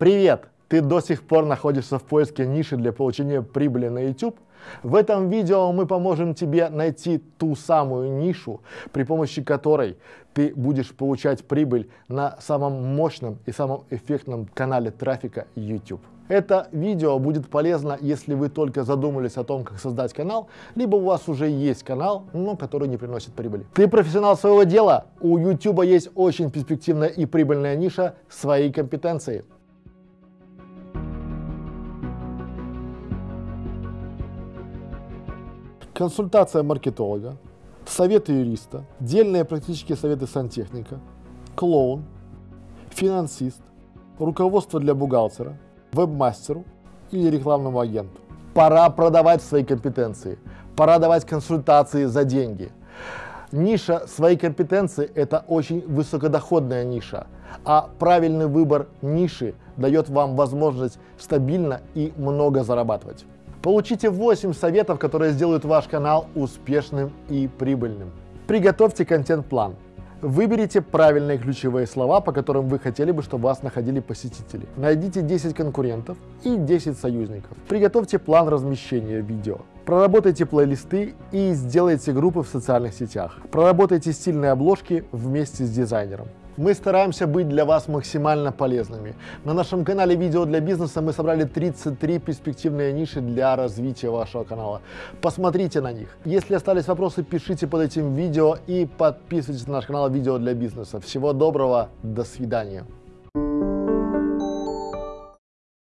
Привет! Ты до сих пор находишься в поиске ниши для получения прибыли на YouTube? В этом видео мы поможем тебе найти ту самую нишу, при помощи которой ты будешь получать прибыль на самом мощном и самом эффектном канале трафика YouTube. Это видео будет полезно, если вы только задумались о том, как создать канал, либо у вас уже есть канал, но который не приносит прибыли. Ты профессионал своего дела, у YouTube есть очень перспективная и прибыльная ниша своей компетенции. Консультация маркетолога, советы юриста, дельные практические советы сантехника, клоун, финансист, руководство для бухгалтера, веб-мастеру или рекламному агенту. Пора продавать свои компетенции, пора давать консультации за деньги. Ниша своей компетенции – это очень высокодоходная ниша, а правильный выбор ниши дает вам возможность стабильно и много зарабатывать. Получите 8 советов, которые сделают ваш канал успешным и прибыльным. Приготовьте контент-план. Выберите правильные ключевые слова, по которым вы хотели бы, чтобы вас находили посетители. Найдите 10 конкурентов и 10 союзников. Приготовьте план размещения видео. Проработайте плейлисты и сделайте группы в социальных сетях. Проработайте стильные обложки вместе с дизайнером. Мы стараемся быть для вас максимально полезными. На нашем канале «Видео для бизнеса» мы собрали 33 перспективные ниши для развития вашего канала. Посмотрите на них. Если остались вопросы, пишите под этим видео и подписывайтесь на наш канал «Видео для бизнеса». Всего доброго, до свидания.